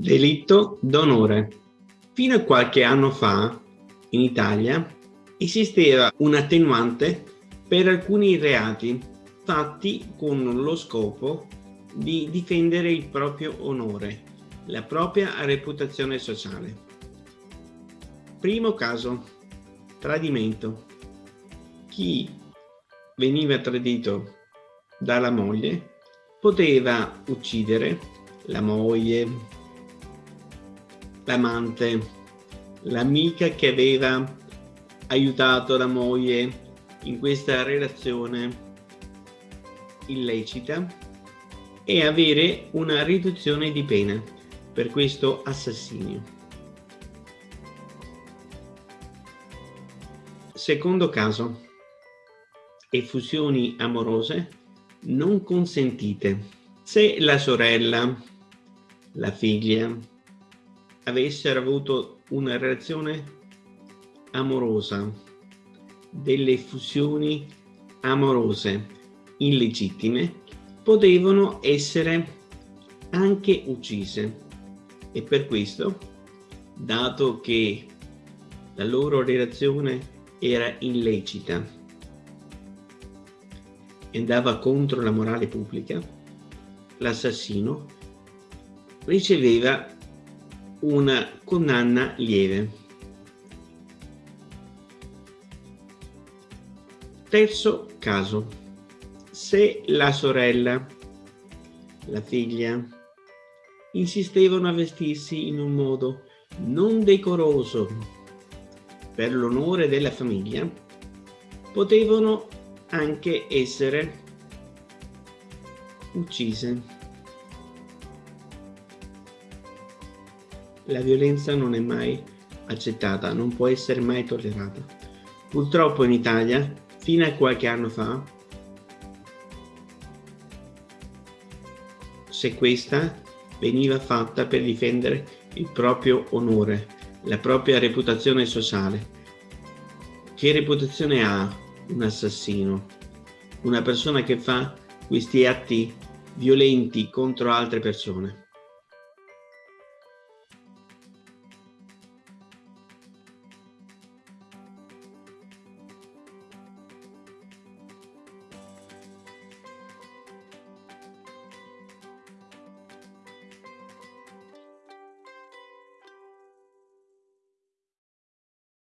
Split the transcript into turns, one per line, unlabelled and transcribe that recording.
Delitto d'onore. Fino a qualche anno fa, in Italia, esisteva un attenuante per alcuni reati fatti con lo scopo di difendere il proprio onore, la propria reputazione sociale. Primo caso, tradimento. Chi veniva tradito dalla moglie poteva uccidere la moglie, l'amante, l'amica che aveva aiutato la moglie in questa relazione illecita e avere una riduzione di pena per questo assassinio. Secondo caso, effusioni amorose non consentite. Se la sorella, la figlia, avessero avuto una relazione amorosa, delle fusioni amorose illegittime, potevano essere anche uccise. E per questo, dato che la loro relazione era illecita e andava contro la morale pubblica, l'assassino riceveva una condanna lieve. Terzo caso. Se la sorella, la figlia, insistevano a vestirsi in un modo non decoroso per l'onore della famiglia, potevano anche essere uccise. La violenza non è mai accettata, non può essere mai tollerata. Purtroppo in Italia, fino a qualche anno fa, se questa veniva fatta per difendere il proprio onore, la propria reputazione sociale. Che reputazione ha un assassino? Una persona che fa questi atti violenti contro altre persone?